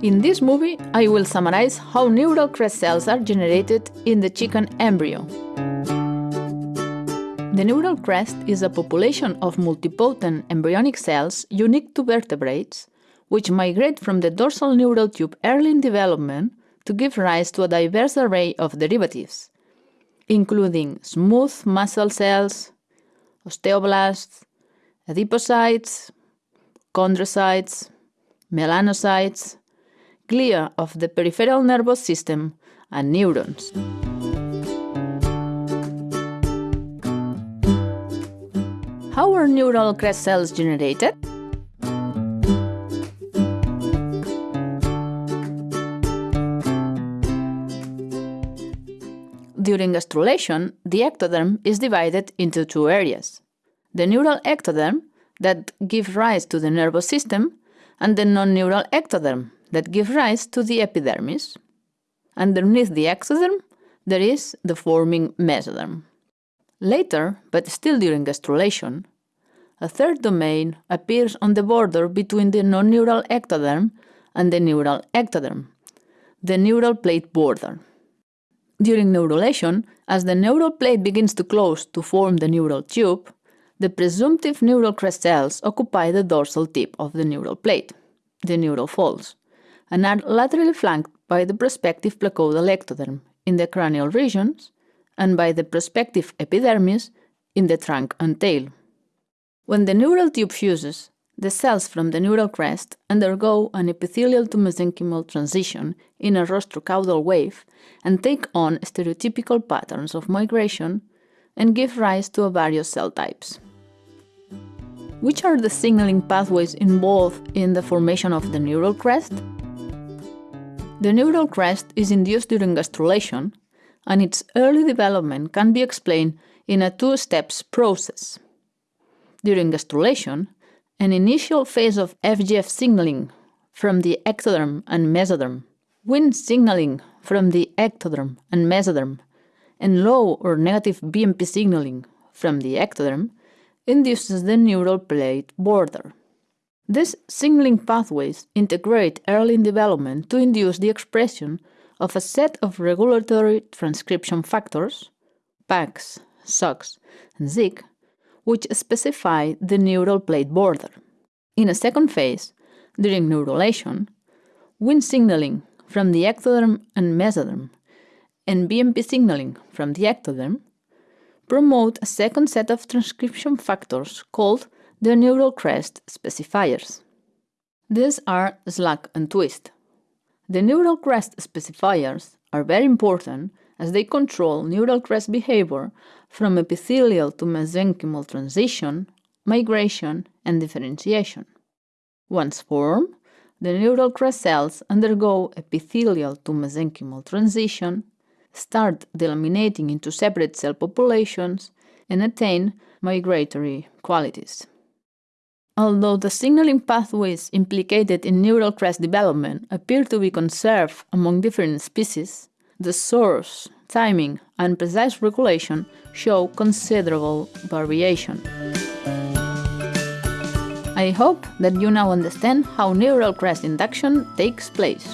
In this movie, I will summarize how neural crest cells are generated in the chicken embryo. The neural crest is a population of multipotent embryonic cells unique to vertebrates, which migrate from the dorsal neural tube early in development to give rise to a diverse array of derivatives, including smooth muscle cells, osteoblasts, adipocytes, chondrocytes, melanocytes, glia of the peripheral nervous system, and neurons. How are neural crest cells generated? During gastrulation, the ectoderm is divided into two areas. The neural ectoderm, that gives rise to the nervous system, and the non-neural ectoderm, that give rise to the epidermis. Underneath the ectoderm, there is the forming mesoderm. Later, but still during gastrulation, a third domain appears on the border between the non-neural ectoderm and the neural ectoderm, the neural plate border. During neurulation, as the neural plate begins to close to form the neural tube, the presumptive neural crest cells occupy the dorsal tip of the neural plate, the neural folds, and are laterally flanked by the prospective placodal ectoderm in the cranial regions and by the prospective epidermis in the trunk and tail. When the neural tube fuses, the cells from the neural crest undergo an epithelial to mesenchymal transition in a rostrocaudal wave and take on stereotypical patterns of migration and give rise to various cell types. Which are the signaling pathways involved in the formation of the neural crest? The neural crest is induced during gastrulation, and its early development can be explained in a two steps process. During gastrulation, an initial phase of FGF signaling from the ectoderm and mesoderm, Wnt signaling from the ectoderm and mesoderm, and low or negative BMP signaling from the ectoderm induces the neural plate border. These signaling pathways integrate early in development to induce the expression of a set of regulatory transcription factors, PAX, SOX, and ZIC, which specify the neural plate border. In a second phase, during neurulation, Wnt signaling from the ectoderm and mesoderm and BMP signaling from the ectoderm promote a second set of transcription factors called the neural crest specifiers. These are SLAC and twist. The neural crest specifiers are very important as they control neural crest behavior from epithelial to mesenchymal transition, migration, and differentiation. Once formed, the neural crest cells undergo epithelial to mesenchymal transition, start delaminating into separate cell populations, and attain migratory qualities. Although the signaling pathways implicated in neural crest development appear to be conserved among different species, the source, timing, and precise regulation show considerable variation. I hope that you now understand how neural crest induction takes place.